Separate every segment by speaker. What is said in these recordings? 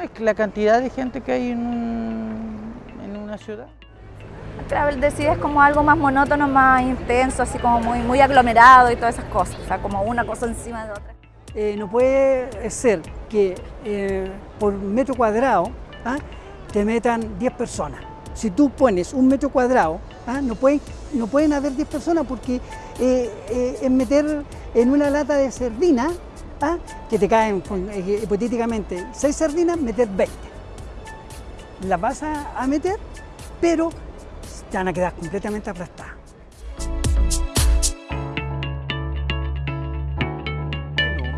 Speaker 1: es la cantidad de gente que hay en, un- en una ciudad.
Speaker 2: Travel Decide es como algo más monótono, más intenso, así como muy, muy aglomerado y todas esas cosas, o sea, como una cosa encima de otra.
Speaker 3: Eh, no puede ser que eh, por metro cuadrado ¿ah? te metan 10 personas. Si tú pones un metro cuadrado, ¿ah? no, pueden, no pueden haber 10 personas porque eh, eh, es meter en una lata de sardina, ¿ah? que te caen eh, hipotéticamente 6 sardinas, meter 20. Las vas a, a meter, pero te van a quedar completamente aplastadas.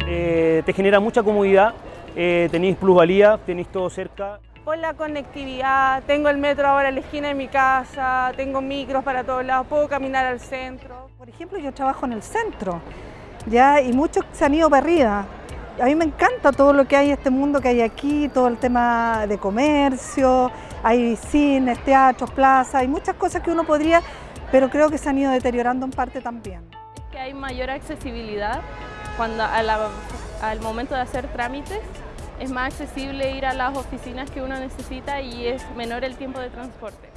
Speaker 4: Eh, te genera mucha comodidad, eh, tenéis plusvalía, tenéis todo cerca.
Speaker 5: Por la conectividad, tengo el metro ahora en la esquina de mi casa, tengo micros para todos lados, puedo caminar al centro.
Speaker 6: Por ejemplo, yo trabajo en el centro, ¿ya? y muchos se han ido para. A mí me encanta todo lo que hay, este mundo que hay aquí, todo el tema de comercio, hay cines, teatros, plazas, hay muchas cosas que uno podría, pero creo que se han ido deteriorando en parte también.
Speaker 7: que hay mayor accesibilidad cuando al momento de hacer trámites es más accesible ir a las oficinas que uno necesita y es menor el tiempo de transporte.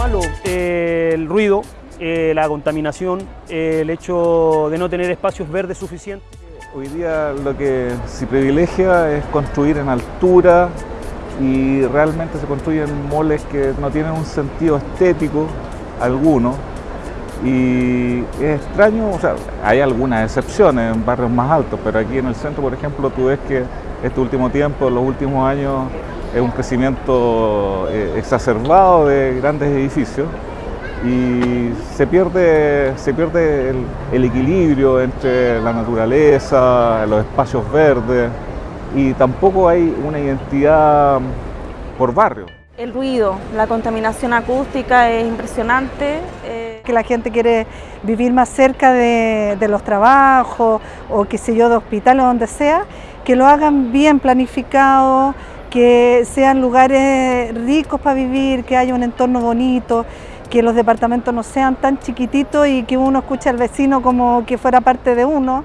Speaker 4: Malo, eh, el ruido, eh, la contaminación, eh, el hecho de no tener espacios verdes suficientes.
Speaker 8: Hoy día lo que se privilegia es construir en altura y realmente se construyen moles que no tienen un sentido estético alguno. Y es extraño, o sea, hay algunas excepciones en barrios más altos, pero aquí en el centro, por ejemplo, tú ves que este último tiempo, los últimos años, es un crecimiento eh, exacerbado de grandes edificios y se pierde, se pierde el, el equilibrio entre la naturaleza, los espacios verdes y tampoco hay una identidad por barrio.
Speaker 5: El ruido, la contaminación acústica es impresionante. eh,
Speaker 6: Que la gente quiere vivir más cerca de, de los trabajos o qué sé yo, de hospitales o donde sea, que lo hagan bien planificado, que sean lugares ricos para vivir, que haya un entorno bonito, que los departamentos no sean tan chiquititos y que uno escuche al vecino como que fuera parte de uno.